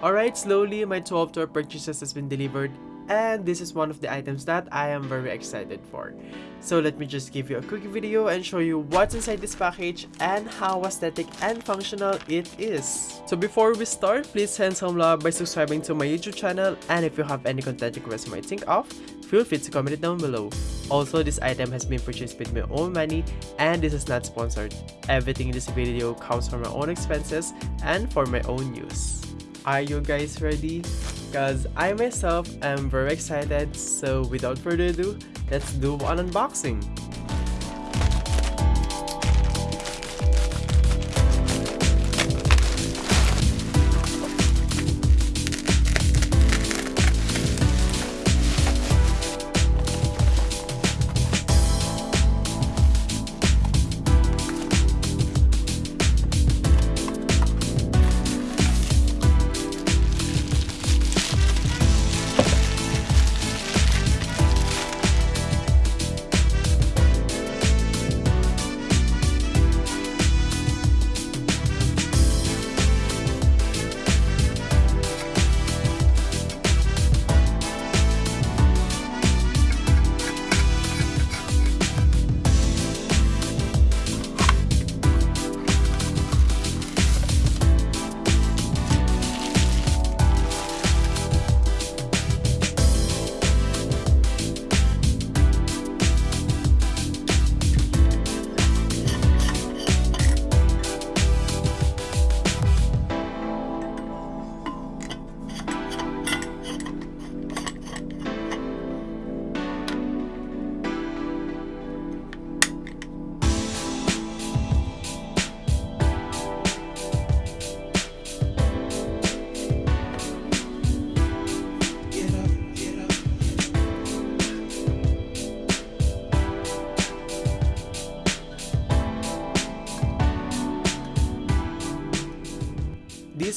Alright, slowly my 12 tour purchases has been delivered and this is one of the items that I am very excited for. So let me just give you a quick video and show you what's inside this package and how aesthetic and functional it is. So before we start, please send some love by subscribing to my YouTube channel and if you have any content requests you might think of, feel free to comment it down below. Also, this item has been purchased with my own money and this is not sponsored. Everything in this video comes from my own expenses and for my own use. Are you guys ready? Because I myself am very excited, so without further ado, let's do an unboxing.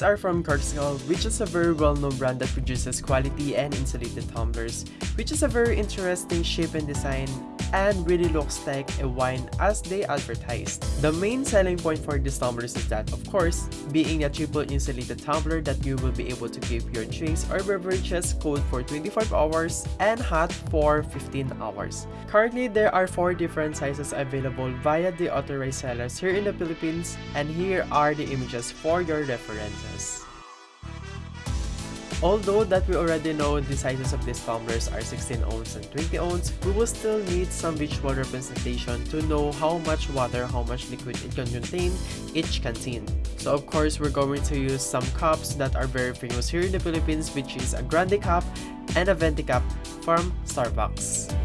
These are from Corkcicle, which is a very well-known brand that produces quality and insulated tumblers, which is a very interesting shape and design and really looks like a wine as they advertised. The main selling point for these tumblers is that, of course, being a triple insulated tumbler that you will be able to keep your drinks or beverages cold for 25 hours and hot for 15 hours. Currently, there are 4 different sizes available via the authorized sellers here in the Philippines and here are the images for your references. Although that we already know the sizes of these tumblers are 16 ounce and 20 ounce, we will still need some visual representation to know how much water, how much liquid it can contain each canteen. So of course, we're going to use some cups that are very famous here in the Philippines which is a Grande cup and a Venti cup from Starbucks.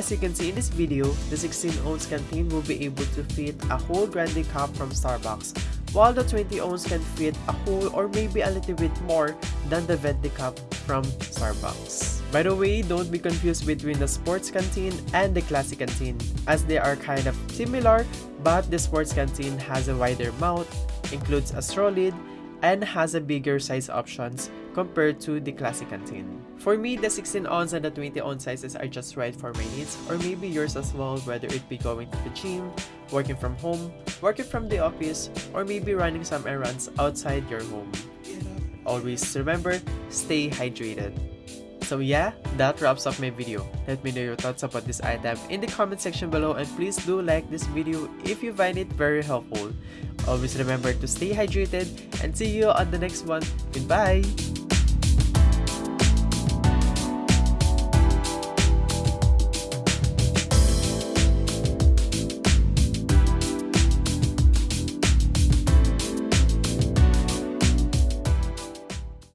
As you can see in this video, the 16 ounce canteen will be able to fit a whole grande cup from Starbucks, while the 20 ounce can fit a whole or maybe a little bit more than the Venti cup from Starbucks. By the way, don't be confused between the sports canteen and the classic canteen, as they are kind of similar, but the sports canteen has a wider mouth, includes a straw lid, and has a bigger size options compared to the classic canteen. For me, the 16 ounce and the 20 ounce sizes are just right for my needs or maybe yours as well whether it be going to the gym, working from home, working from the office, or maybe running some errands outside your home. Always remember, stay hydrated. So yeah, that wraps up my video. Let me know your thoughts about this item in the comment section below and please do like this video if you find it very helpful. Always remember to stay hydrated and see you on the next one. Goodbye!